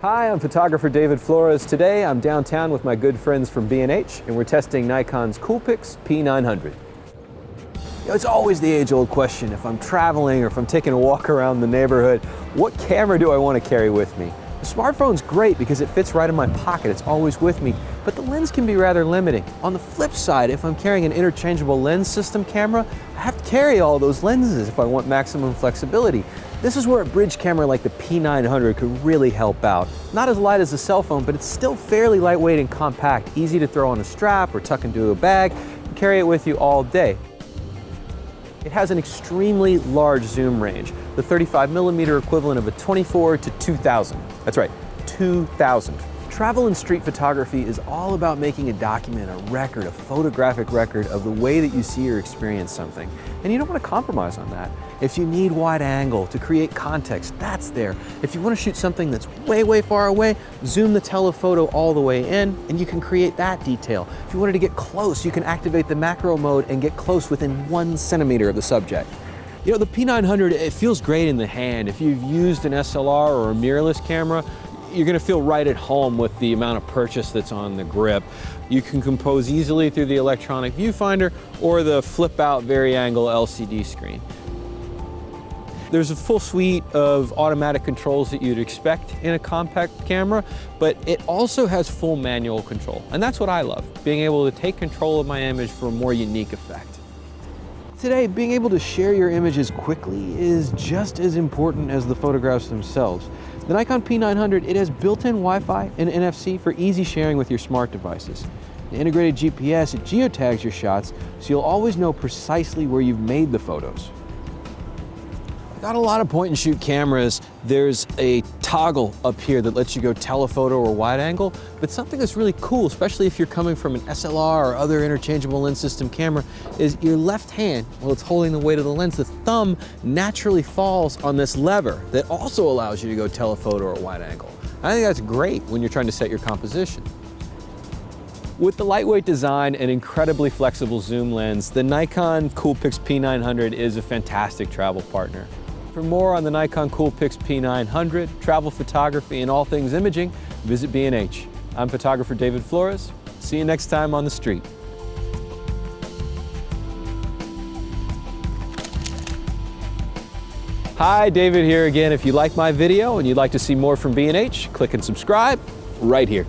Hi, I'm photographer David Flores. Today I'm downtown with my good friends from B&H and we're testing Nikon's Coolpix P900. You know, it's always the age-old question, if I'm traveling or if I'm taking a walk around the neighborhood, what camera do I want to carry with me? The smartphone's great because it fits right in my pocket, it's always with me, but the lens can be rather limiting. On the flip side, if I'm carrying an interchangeable lens system camera, I have to carry all those lenses if I want maximum flexibility. This is where a bridge camera like the P900 could really help out. Not as light as a cell phone, but it's still fairly lightweight and compact, easy to throw on a strap or tuck into a bag, and carry it with you all day. It has an extremely large zoom range, the 35 millimeter equivalent of a 24 to 2000. That's right, 2000. Travel and street photography is all about making a document, a record, a photographic record of the way that you see or experience something. And you don't want to compromise on that. If you need wide angle to create context, that's there. If you want to shoot something that's way, way far away, zoom the telephoto all the way in and you can create that detail. If you wanted to get close, you can activate the macro mode and get close within one centimeter of the subject. You know, the P900, it feels great in the hand. If you've used an SLR or a mirrorless camera, you're gonna feel right at home with the amount of purchase that's on the grip. You can compose easily through the electronic viewfinder or the flip out vari-angle LCD screen. There's a full suite of automatic controls that you'd expect in a compact camera, but it also has full manual control. And that's what I love, being able to take control of my image for a more unique effect. Today, being able to share your images quickly is just as important as the photographs themselves. The Nikon P900, it has built-in Wi-Fi and NFC for easy sharing with your smart devices. The integrated GPS, geotags your shots, so you'll always know precisely where you've made the photos. Got a lot of point and shoot cameras. There's a toggle up here that lets you go telephoto or wide angle, but something that's really cool, especially if you're coming from an SLR or other interchangeable lens system camera, is your left hand, while it's holding the weight of the lens, the thumb naturally falls on this lever that also allows you to go telephoto or wide angle. I think that's great when you're trying to set your composition. With the lightweight design and incredibly flexible zoom lens, the Nikon Coolpix P900 is a fantastic travel partner. For more on the Nikon Coolpix P900, travel photography, and all things imaging, visit B&H. I'm photographer David Flores. See you next time on the street. Hi, David here again. If you like my video and you'd like to see more from B&H, click and subscribe right here.